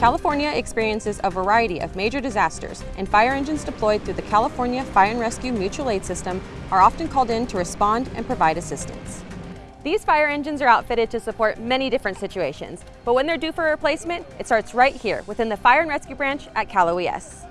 California experiences a variety of major disasters, and fire engines deployed through the California Fire and Rescue Mutual Aid System are often called in to respond and provide assistance. These fire engines are outfitted to support many different situations, but when they're due for replacement, it starts right here within the Fire and Rescue Branch at Cal OES.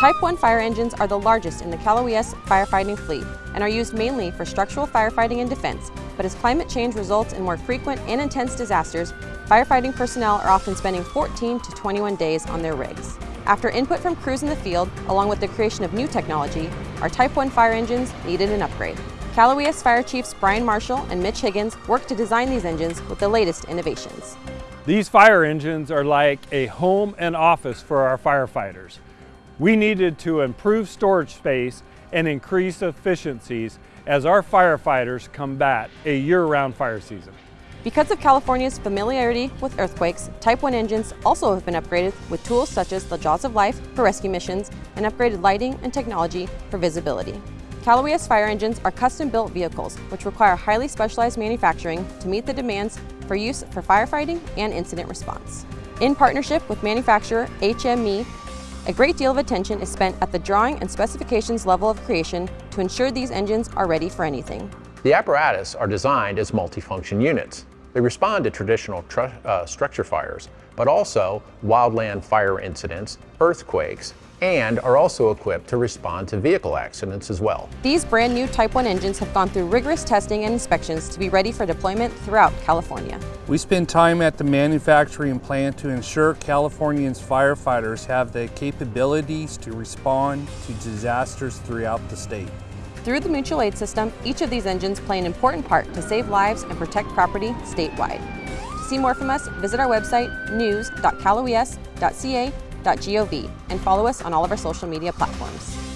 Type 1 fire engines are the largest in the Cal OES firefighting fleet and are used mainly for structural firefighting and defense, but as climate change results in more frequent and intense disasters, firefighting personnel are often spending 14 to 21 days on their rigs. After input from crews in the field, along with the creation of new technology, our Type 1 fire engines needed an upgrade. Cal OES Fire Chiefs Brian Marshall and Mitch Higgins worked to design these engines with the latest innovations. These fire engines are like a home and office for our firefighters. We needed to improve storage space and increase efficiencies as our firefighters combat a year-round fire season. Because of California's familiarity with earthquakes, Type 1 engines also have been upgraded with tools such as the Jaws of Life for rescue missions and upgraded lighting and technology for visibility. Cal OES fire engines are custom-built vehicles which require highly specialized manufacturing to meet the demands for use for firefighting and incident response. In partnership with manufacturer HME, a great deal of attention is spent at the drawing and specifications level of creation to ensure these engines are ready for anything. The apparatus are designed as multifunction units. They respond to traditional uh, structure fires, but also wildland fire incidents, earthquakes, and are also equipped to respond to vehicle accidents as well. These brand new Type 1 engines have gone through rigorous testing and inspections to be ready for deployment throughout California. We spend time at the manufacturing plant to ensure Californians firefighters have the capabilities to respond to disasters throughout the state. Through the mutual aid system, each of these engines play an important part to save lives and protect property statewide. To see more from us, visit our website news.caloes.ca.gov and follow us on all of our social media platforms.